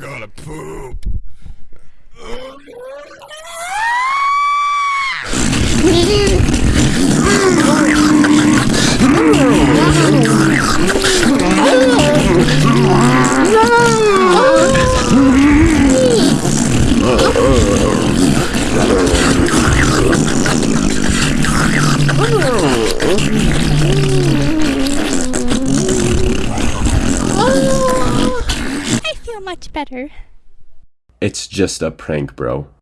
gotta poop. Much better. It's just a prank, bro.